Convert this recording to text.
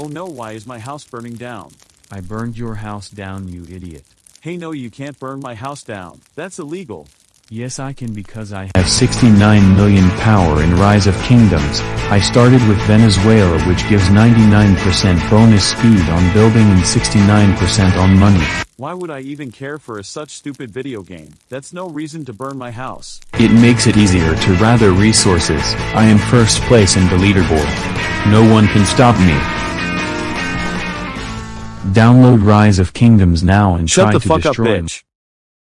Oh no why is my house burning down? I burned your house down you idiot. Hey no you can't burn my house down, that's illegal. Yes I can because I have 69 million power in Rise of Kingdoms, I started with Venezuela which gives 99% bonus speed on building and 69% on money. Why would I even care for a such stupid video game, that's no reason to burn my house. It makes it easier to rather resources, I am first place in the leaderboard. No one can stop me. Download Rise of Kingdoms now and Shut try the to fuck up destroy bitch.